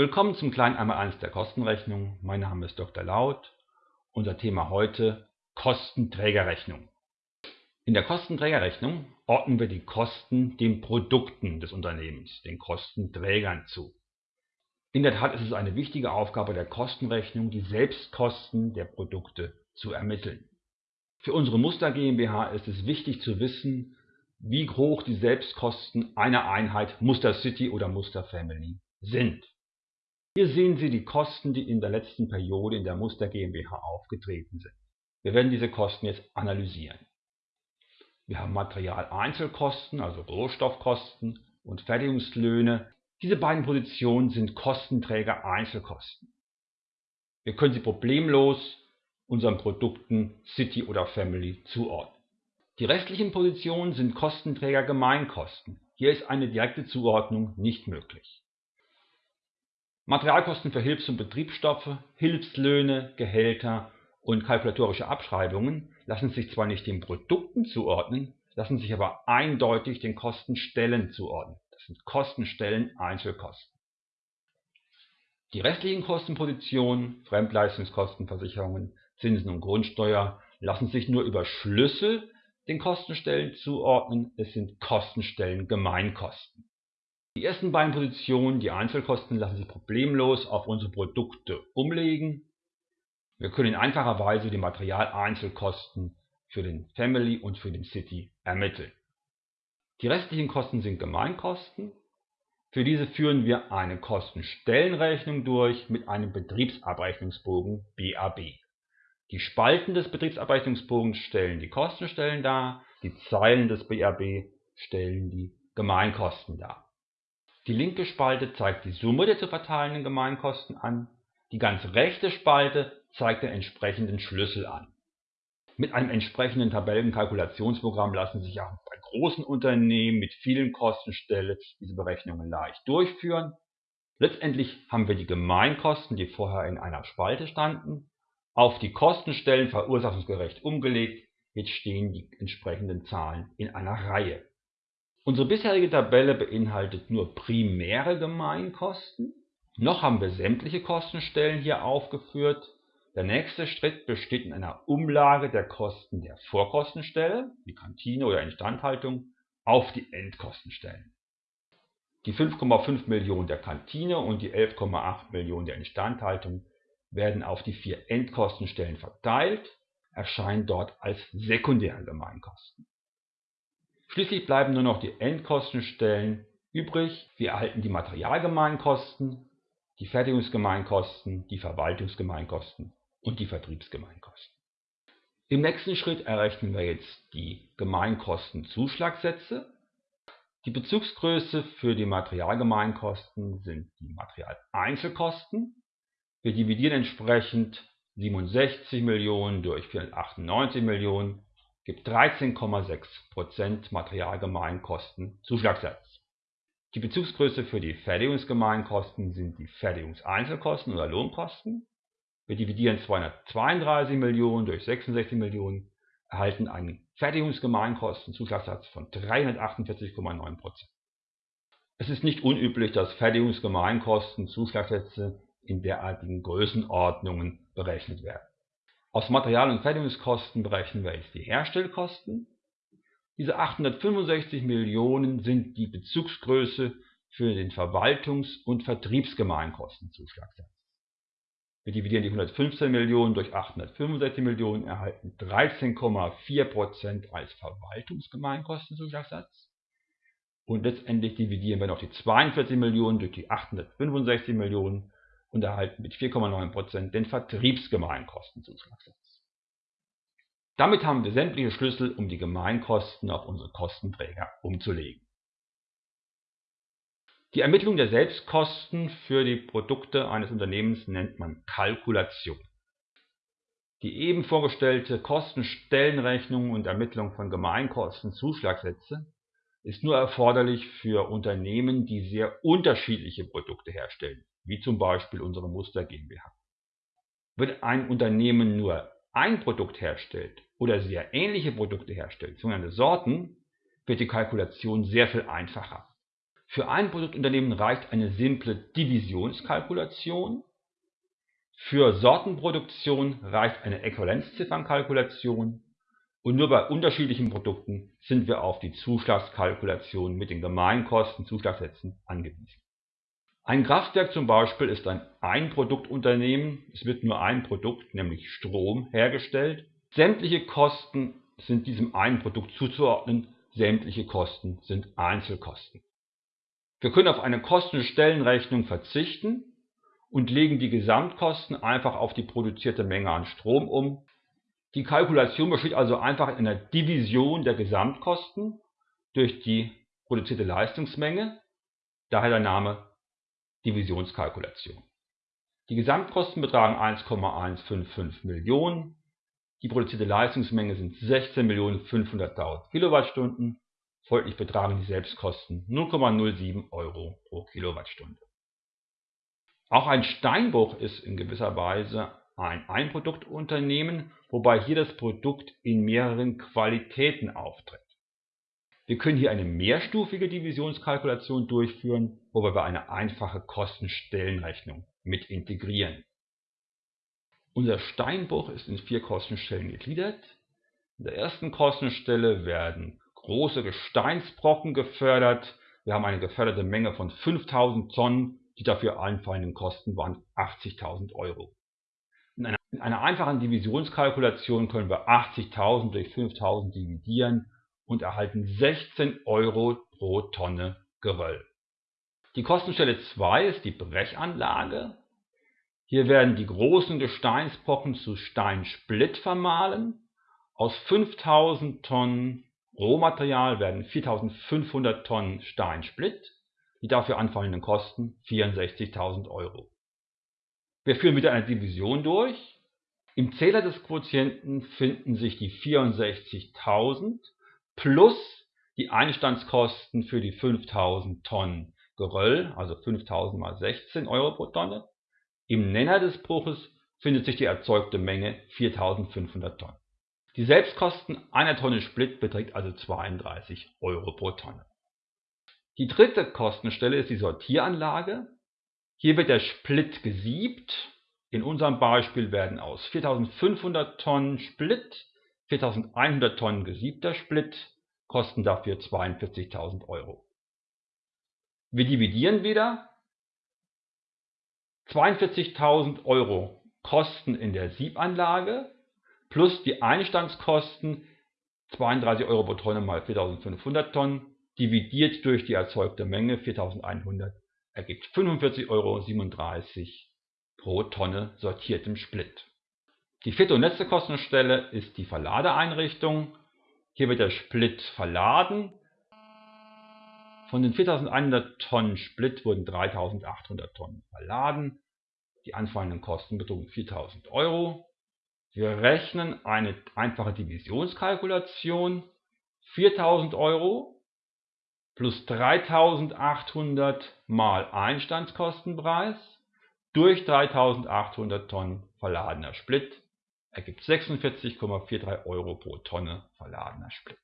Willkommen zum kleinen Einmaleins der Kostenrechnung. Mein Name ist Dr. Laut. Unser Thema heute Kostenträgerrechnung. In der Kostenträgerrechnung ordnen wir die Kosten den Produkten des Unternehmens, den Kostenträgern zu. In der Tat ist es eine wichtige Aufgabe der Kostenrechnung, die Selbstkosten der Produkte zu ermitteln. Für unsere Muster GmbH ist es wichtig zu wissen, wie hoch die Selbstkosten einer Einheit Muster City oder Muster Family sind. Hier sehen Sie die Kosten, die in der letzten Periode in der Muster GmbH aufgetreten sind. Wir werden diese Kosten jetzt analysieren. Wir haben Materialeinzelkosten, also Rohstoffkosten und Fertigungslöhne. Diese beiden Positionen sind Kostenträger Einzelkosten. Wir können sie problemlos unseren Produkten City oder Family zuordnen. Die restlichen Positionen sind Kostenträger Gemeinkosten. Hier ist eine direkte Zuordnung nicht möglich. Materialkosten für Hilfs- und Betriebsstoffe, Hilfslöhne, Gehälter und kalkulatorische Abschreibungen lassen sich zwar nicht den Produkten zuordnen, lassen sich aber eindeutig den Kostenstellen zuordnen. Das sind Kostenstellen Einzelkosten. Die restlichen Kostenpositionen, Fremdleistungskosten, Versicherungen, Zinsen und Grundsteuer, lassen sich nur über Schlüssel den Kostenstellen zuordnen. Es sind Kostenstellen Gemeinkosten. Die ersten beiden Positionen, die Einzelkosten, lassen sich problemlos auf unsere Produkte umlegen. Wir können in einfacher Weise die Materialeinzelkosten für den Family und für den City ermitteln. Die restlichen Kosten sind Gemeinkosten. Für diese führen wir eine Kostenstellenrechnung durch mit einem Betriebsabrechnungsbogen BAB. Die Spalten des Betriebsabrechnungsbogens stellen die Kostenstellen dar, die Zeilen des BAB stellen die Gemeinkosten dar. Die linke Spalte zeigt die Summe der zu verteilenden Gemeinkosten an, die ganz rechte Spalte zeigt den entsprechenden Schlüssel an. Mit einem entsprechenden Tabellenkalkulationsprogramm lassen sich auch bei großen Unternehmen mit vielen Kostenstellen diese Berechnungen leicht durchführen. Letztendlich haben wir die Gemeinkosten, die vorher in einer Spalte standen, auf die Kostenstellen verursachungsgerecht umgelegt. Jetzt stehen die entsprechenden Zahlen in einer Reihe. Unsere bisherige Tabelle beinhaltet nur primäre Gemeinkosten. Noch haben wir sämtliche Kostenstellen hier aufgeführt. Der nächste Schritt besteht in einer Umlage der Kosten der Vorkostenstelle, die Kantine oder Instandhaltung, auf die Endkostenstellen. Die 5,5 Millionen der Kantine und die 11,8 Millionen der Instandhaltung werden auf die vier Endkostenstellen verteilt, erscheinen dort als sekundäre Gemeinkosten. Schließlich bleiben nur noch die Endkostenstellen übrig. Wir erhalten die Materialgemeinkosten, die Fertigungsgemeinkosten, die Verwaltungsgemeinkosten und die Vertriebsgemeinkosten. Im nächsten Schritt errechnen wir jetzt die Gemeinkostenzuschlagsätze. Die Bezugsgröße für die Materialgemeinkosten sind die Materialeinzelkosten. Wir dividieren entsprechend 67 Millionen durch 498 Millionen gibt 13,6 Materialgemeinkosten Zuschlagssatz. Die Bezugsgröße für die Fertigungsgemeinkosten sind die Fertigungseinzelkosten oder Lohnkosten. Wir dividieren 232 Millionen durch 66 Millionen, erhalten einen Fertigungsgemeinkostenzuschlagssatz von 348,9% Es ist nicht unüblich, dass Fertigungsgemeinkostenzuschlagsätze in derartigen Größenordnungen berechnet werden. Aus Material- und Fertigungskosten berechnen wir jetzt die Herstellkosten. Diese 865 Millionen sind die Bezugsgröße für den Verwaltungs- und Vertriebsgemeinkostenzuschlagssatz. Wir dividieren die 115 Millionen durch 865 Millionen, erhalten 13,4% als Verwaltungsgemeinkostenzuschlagssatz. Und letztendlich dividieren wir noch die 42 Millionen durch die 865 Millionen und erhalten mit 4,9% den Vertriebsgemeinkostenzuschlagssatz. Damit haben wir sämtliche Schlüssel, um die Gemeinkosten auf unsere Kostenträger umzulegen. Die Ermittlung der Selbstkosten für die Produkte eines Unternehmens nennt man Kalkulation. Die eben vorgestellte Kostenstellenrechnung und Ermittlung von Gemeinkostenzuschlagsätze ist nur erforderlich für Unternehmen, die sehr unterschiedliche Produkte herstellen wie zum Beispiel unsere Muster GmbH. Wenn ein Unternehmen nur ein Produkt herstellt oder sehr ähnliche Produkte herstellt, sogenannte Sorten, wird die Kalkulation sehr viel einfacher. Für ein Produktunternehmen reicht eine simple Divisionskalkulation. Für Sortenproduktion reicht eine Äquivalenzziffernkalkulation und nur bei unterschiedlichen Produkten sind wir auf die Zuschlagskalkulation mit den Gemeinkosten Zuschlagssätzen angewiesen. Ein Kraftwerk zum Beispiel ist ein Einproduktunternehmen, es wird nur ein Produkt, nämlich Strom, hergestellt. Sämtliche Kosten sind diesem einen Produkt zuzuordnen, sämtliche Kosten sind Einzelkosten. Wir können auf eine Kostenstellenrechnung verzichten und legen die Gesamtkosten einfach auf die produzierte Menge an Strom um. Die Kalkulation besteht also einfach in einer Division der Gesamtkosten durch die produzierte Leistungsmenge, daher der Name Divisionskalkulation. Die Gesamtkosten betragen 1,155 Millionen, die produzierte Leistungsmenge sind 16.500.000 Kilowattstunden, folglich betragen die Selbstkosten 0,07 Euro pro Kilowattstunde. Auch ein Steinbruch ist in gewisser Weise ein Einproduktunternehmen, wobei hier das Produkt in mehreren Qualitäten auftritt. Wir können hier eine mehrstufige Divisionskalkulation durchführen, wobei wir eine einfache Kostenstellenrechnung mit integrieren. Unser Steinbruch ist in vier Kostenstellen gegliedert. In der ersten Kostenstelle werden große Gesteinsbrocken gefördert. Wir haben eine geförderte Menge von 5000 Tonnen. Die dafür anfallenden Kosten waren 80.000 Euro. In einer einfachen Divisionskalkulation können wir 80.000 durch 5.000 dividieren und erhalten 16 Euro pro Tonne Geröll. Die Kostenstelle 2 ist die Brechanlage. Hier werden die großen Gesteinsbrocken zu Steinsplitt vermahlen. Aus 5000 Tonnen Rohmaterial werden 4500 Tonnen Steinsplitt. Die dafür anfallenden Kosten 64.000 Euro. Wir führen wieder eine Division durch. Im Zähler des Quotienten finden sich die 64.000 plus die Einstandskosten für die 5000 Tonnen Geröll, also 5000 mal 16 Euro pro Tonne, im Nenner des Bruches findet sich die erzeugte Menge 4500 Tonnen. Die Selbstkosten einer Tonne Split beträgt also 32 Euro pro Tonne. Die dritte Kostenstelle ist die Sortieranlage. Hier wird der Split gesiebt. In unserem Beispiel werden aus 4500 Tonnen Split 4100 Tonnen gesiebter Split, kosten dafür 42.000 Euro. Wir dividieren wieder 42.000 Euro Kosten in der Siebanlage plus die Einstandskosten 32 Euro pro Tonne mal 4.500 Tonnen dividiert durch die erzeugte Menge 4.100 ergibt 45,37 Euro pro Tonne sortiertem Split. Die vierte und letzte Kostenstelle ist die Verladeeinrichtung. Hier wird der Split verladen. Von den 4100 Tonnen Split wurden 3800 Tonnen verladen. Die anfallenden Kosten betrugen 4000 Euro. Wir rechnen eine einfache Divisionskalkulation. 4000 Euro plus 3800 mal Einstandskostenpreis durch 3800 Tonnen verladener Split ergibt 46,43 Euro pro Tonne verladener Split.